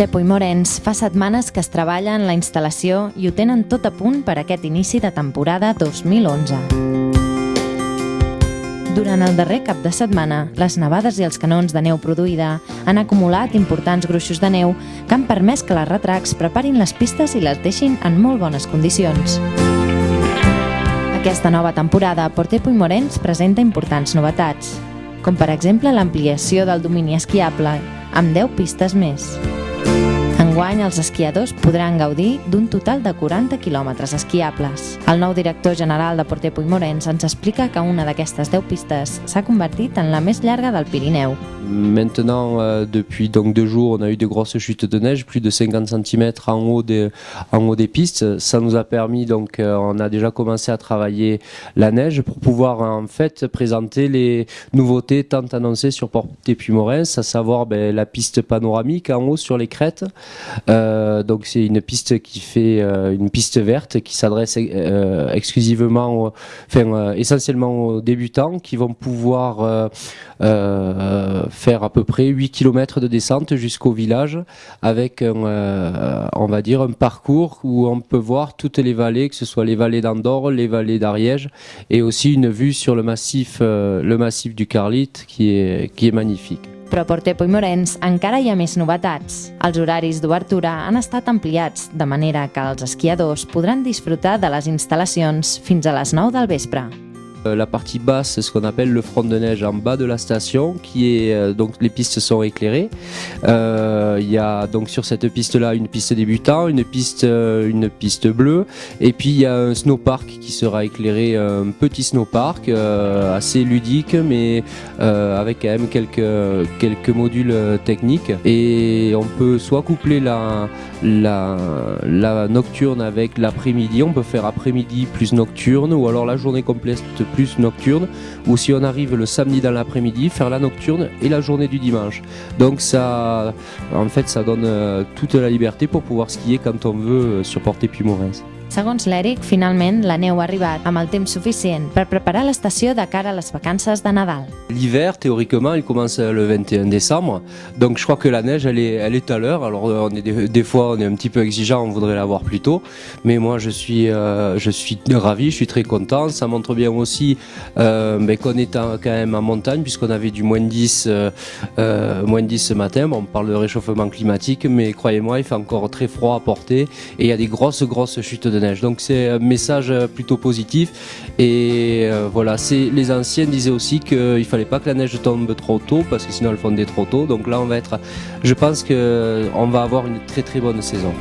Portepo i Morens fa setmanes que es treballa en la instal·lació i ho tenen tot a punt per aquest inici de temporada 2011. Durant el darrer cap de setmana, les nevades i els canons de neu produïda han acumulat importants gruixos de neu que han permès que les retracs preparin les pistes i les deixin en molt bones condicions. Aquesta nova temporada, Portepo i Morens presenta importants novetats, com per exemple l'ampliació del domini esquiable, amb 10 pistes més. Enguany, els esquiadors podran gaudir d'un total de 40 quilòmetres esquiables. El nou director general de Portepo i Morens ens explica que una d'aquestes 10 pistes s'ha convertit en la més llarga del Pirineu. Maintenant, euh, depuis donc deux jours, on a eu de grosses chutes de neige, plus de 50 cm en haut des, en haut des pistes. Ça nous a permis, donc, euh, on a déjà commencé à travailler la neige pour pouvoir en fait présenter les nouveautés tant annoncées sur Porte-Puy-Morens, à savoir ben, la piste panoramique en haut sur les crêtes. Euh, donc, c'est une piste qui fait euh, une piste verte qui s'adresse euh, exclusivement, enfin, essentiellement aux débutants qui vont pouvoir faire à peu près 8 km de descente jusqu'au village avec un, on va dire un parcours où on peut voir toutes les vallées, que ce soit les vallées d'Andorre, les vallées d'Ariège et aussi une vue sur le massif, le massif du Carlite qui est, qui est magnifique. Però a Portepo i Morens encara hi ha més novetats. Els horaris d'obertura han estat ampliats, de manera que els esquiadors podran disfrutar de les instal·lacions fins a les 9 del vespre. Euh, la partie basse, c'est ce qu'on appelle le front de neige en bas de la station, qui est euh, donc les pistes sont éclairées. Euh, Il y a donc sur cette piste-là une piste débutant, une piste, une piste bleue, et puis il y a un snowpark qui sera éclairé, un petit snowpark assez ludique, mais avec quand même quelques quelques modules techniques. Et on peut soit coupler la la, la nocturne avec l'après-midi, on peut faire après-midi plus nocturne, ou alors la journée complète plus nocturne, ou si on arrive le samedi dans l'après-midi, faire la nocturne et la journée du dimanche. Donc ça, en fait, ça donne euh, toute la liberté pour pouvoir skier quand on veut euh, sur Porte-Puy-Morens. L'hiver, théoriquement, il commence le 21 décembre. Donc je crois que la neige, elle est, elle est à l'heure. Alors euh, on est des, fois, on est un petit peu exigeant, on voudrait la voir plus tôt. Mais moi, je suis, euh, je suis ravi, je suis très content. Ça montre bien aussi euh, ben, qu'on est quand même en montagne, puisqu'on avait du moins 10, euh, moins 10 ce matin. On parle de réchauffement climatique, mais croyez-moi, il fait encore très froid à porter. Et il y a des grosses, grosses chutes de Donc c'est un message plutôt positif. Et euh, voilà, les anciens disaient aussi qu'il fallait pas que la neige tombe trop tôt parce que sinon elle fondait trop tôt. Donc là, on va être, je pense que on va avoir une très très bonne saison.